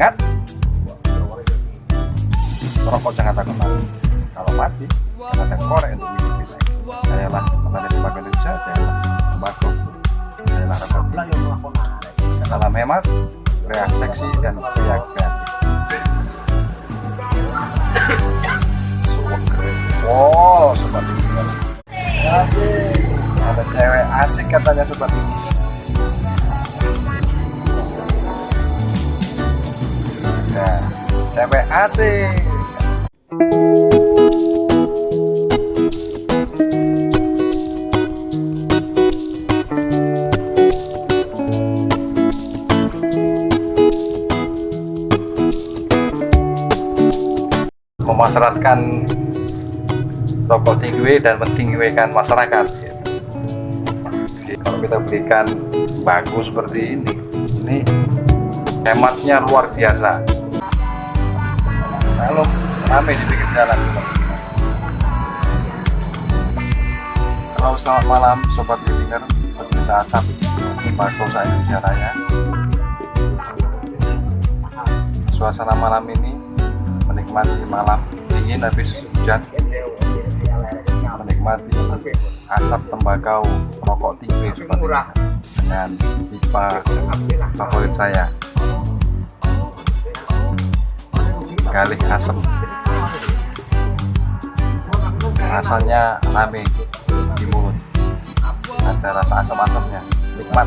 ingat rokok jangan takut mati kalau mati ada korek untuk hidup kita sayalah petani tembakau Indonesia sayalah tembakau sayalah rokok. Salam hemat reaksi seksi dan pria kreatif wow sobat ini. Ada cewek asik katanya sobat ini cewek asik memasyaratkan rokok tinggi dan mentinggikan masyarakat. Jadi, kalau kita berikan bagus seperti ini ini hematnya luar biasa kalau rame di pinggir jalan. Halo selamat malam sobat Listinger pecinta asap tembakau Indonesia Raya. Suasana malam ini menikmati malam dingin habis hujan. Menikmati asap tembakau rokok tinggi ini. Dengan pipa favorit saya galih asem. Rasanya rame di mulut. Ada rasa asam-asamnya. Nikmat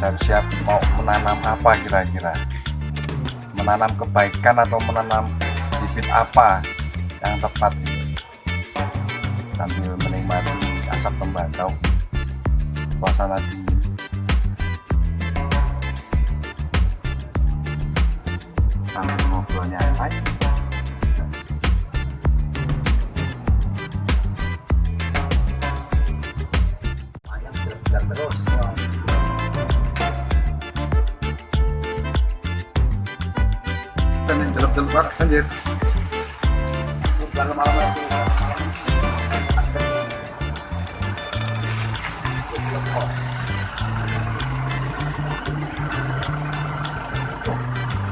jadi siap-siap mau menanam apa kira-kira? Menanam kebaikan atau menanam bibit apa yang tepat? Sambil menikmati asap tembakau suasana dingin sambil ngobrol nyantai yang jelek-jelek banget anjir. Kalau malam itu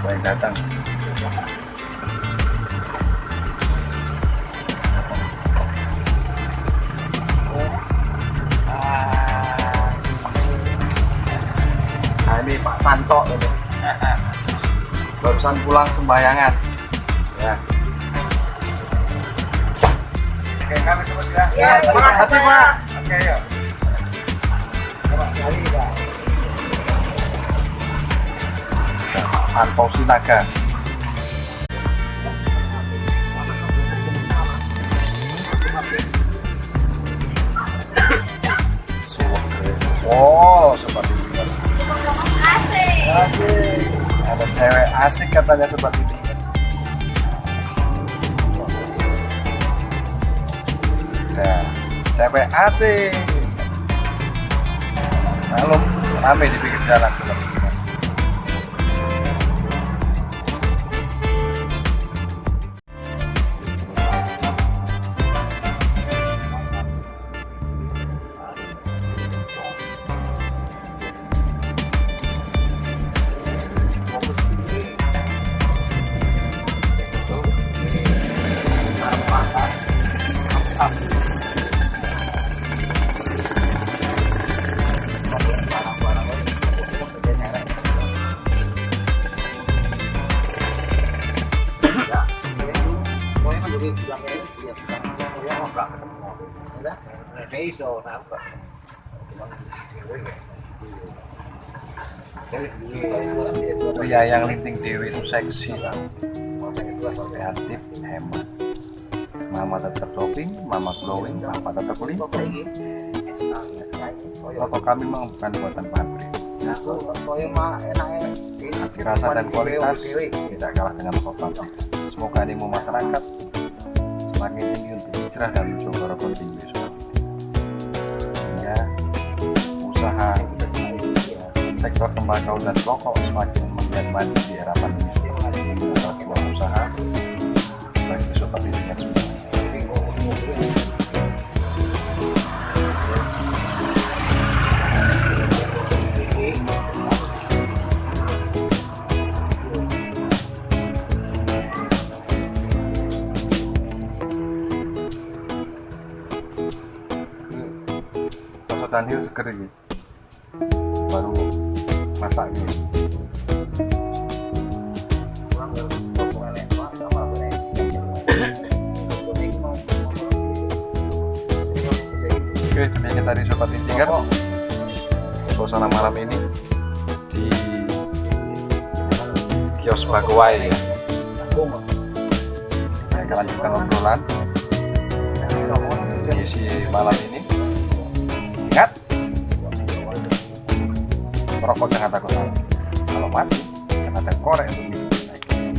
banyak datang. Nah ini Pak Santo ini barusan pulang sembayangan. Ya. Oke kami semua ya. Ya, terima kasih, Pak. Oke yuk. Pak Santo Sinaga Wow, seperti ini. Asik. Ada cewek asik katanya seperti ini. Nah, cewek asik. Lalu rame di pinggir jalan seperti Pria yang linting Dewi itu seksi Kreatif, hemat. Mama tetap shopping, mama glowing, papa tetap limpah Foto kami memang bukan buatan pabrik. Hati rasa dan kualitas tidak kalah dengan foto Semoga animo masyarakat semakin tinggi untuk hijrah dan mencoba rokok tinggi Sehingga usaha sektor tembakau dan rokok semakin maju di adalah sebuah usaha bagi sobat dirinya semua. Sobat Daniel seger ini. Baru masak ini Oke, demikian tadi Sobat Intinger Suasana malam ini. Di Kios Bagwai ya Saya akan lanjutkan obrolan. Di malam ini Merokok takut mati Kalau mati, ada korek untuk minum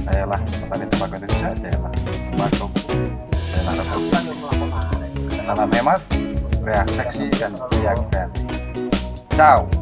Saya lah petani tembakau Indonesia Saya lah tembakau Saya lah rokok Salam hemat, pria seksi dan kreatif. Ciao.